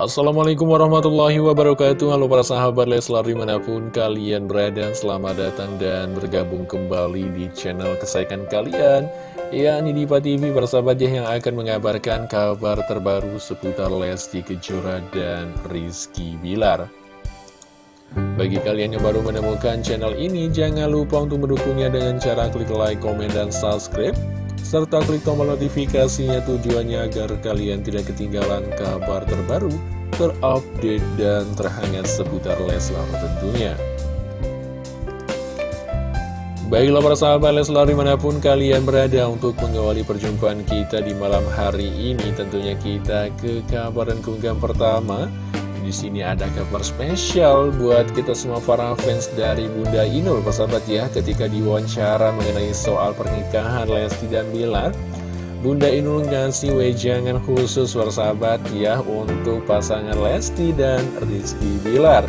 Assalamualaikum warahmatullahi wabarakatuh. Halo para sahabat Leslar di mana pun kalian berada Selamat datang dan bergabung kembali di channel kesayangan kalian. Ya ini Diva TV persahabat ya yang akan mengabarkan kabar terbaru seputar Lesti Kejora dan Rizky Bilar. Bagi kalian yang baru menemukan channel ini, jangan lupa untuk mendukungnya dengan cara klik like, komen, dan subscribe serta klik tombol notifikasinya tujuannya agar kalian tidak ketinggalan kabar terbaru, terupdate, dan terhangat seputar Leslar tentunya. Baiklah para sahabat Leslar di mana pun kalian berada untuk mengawali perjumpaan kita di malam hari ini Tentunya kita ke kabar dan keunggahan pertama di sini ada kabar spesial buat kita semua para fans dari Bunda Inul, persahabat ya, ketika diwawancara mengenai soal pernikahan Lesti dan Bilar. Bunda Inul ngasih wejangan khusus persahabat ya untuk pasangan Lesti dan Rizky Bilar.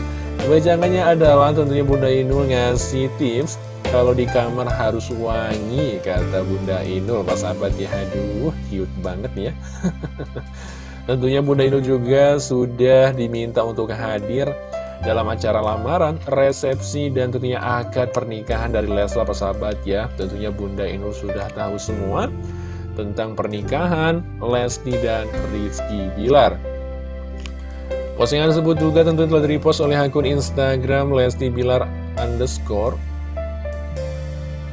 Wejangannya adalah tentunya Bunda Inul ngasih tips kalau di kamar harus wangi, kata Bunda Inul, persahabat ya, aduh cute banget ya. Tentunya Bunda Inul juga sudah diminta untuk hadir dalam acara lamaran, resepsi, dan tentunya akad pernikahan dari Leslar persahabat ya. Tentunya Bunda Inul sudah tahu semua tentang pernikahan Lesti dan Rizky Bilar. Postingan tersebut juga tentu telah direpost oleh akun Instagram Lesti Bilar underscore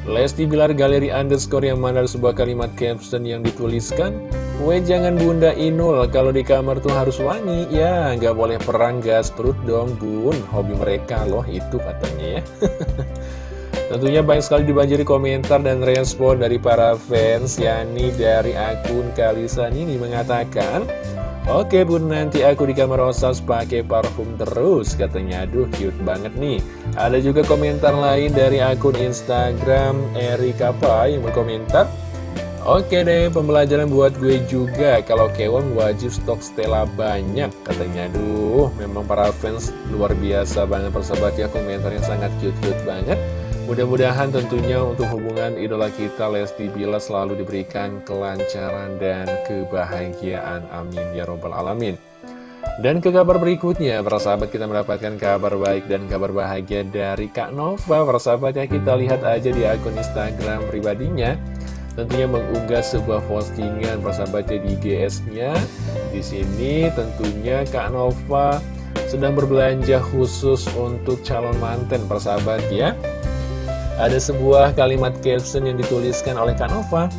Lesti Bilar Galeri underscore yang mana sebuah kalimat caption yang dituliskan We jangan bunda Inul, kalau di kamar tuh harus wangi, ya nggak boleh perang gas perut dong bun, hobi mereka loh itu katanya ya. Tentunya banyak sekali dibanjiri komentar dan respon dari para fans, yakni dari akun Kalisan ini mengatakan, Oke bun nanti aku di kamar osas pakai parfum terus katanya. Aduh cute banget nih Ada juga komentar lain dari akun Instagram Erika Pai yang berkomentar Oke deh, pembelajaran buat gue juga. Kalau Kewon wajib stok Stella banyak. Katanya, aduh, memang para fans luar biasa banget persahabat ya. Komentarnya sangat cute-cute banget. Mudah-mudahan tentunya untuk hubungan idola kita Lesti Bila selalu diberikan kelancaran dan kebahagiaan. Amin ya robbal alamin. Dan ke kabar berikutnya, para sahabat kita mendapatkan kabar baik dan kabar bahagia dari Kak Nova. Para sahabat ya, kita lihat aja di akun Instagram pribadinya tentunya mengunggah sebuah postingan persahabatnya di GS-nya. Di sini tentunya Kak Nova sedang berbelanja khusus untuk calon manten persahabat ya. Ada sebuah kalimat caption yang dituliskan oleh Kak Nova.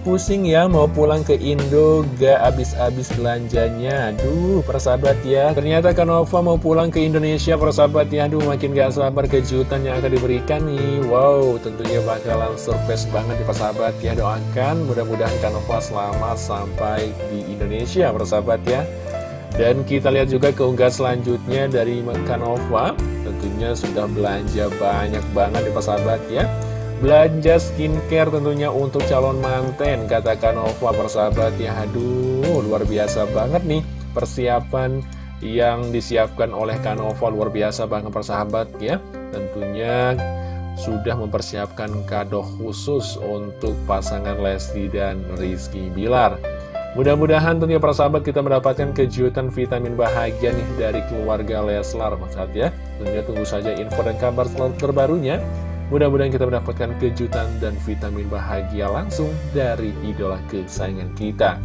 Pusing ya mau pulang ke Indo gak abis-abis belanjanya. Aduh persahabat ya. Ternyata Kanova mau pulang ke Indonesia persahabat ya. Aduh makin gak sabar kejutan yang akan diberikan nih. Wow tentunya bakalan surprise banget di persahabat ya. Doakan mudah-mudahan Kanova selamat sampai di Indonesia persahabat ya. Dan kita lihat juga keunggahan selanjutnya dari Kanova Tentunya sudah belanja banyak banget di persahabat ya Belanja skincare tentunya untuk calon manten Katakan Nova persahabat ya. Aduh luar biasa banget nih Persiapan yang disiapkan oleh Kanova luar biasa banget persahabat ya. Tentunya sudah mempersiapkan kado khusus untuk pasangan Lesti dan Rizky Bilar. Mudah-mudahan tentunya persahabat kita mendapatkan kejutan vitamin bahagia nih dari keluarga Leslar Maksud ya. Tentunya tunggu saja info dan kabar terbarunya Mudah-mudahan kita mendapatkan kejutan dan vitamin bahagia langsung dari idola kesayangan kita.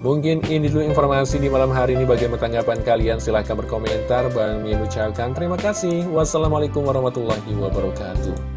Mungkin ini dulu informasi di malam hari ini. Bagaimana tanggapan kalian? Silahkan berkomentar. Bang Min ucapkan terima kasih. Wassalamualaikum warahmatullahi wabarakatuh.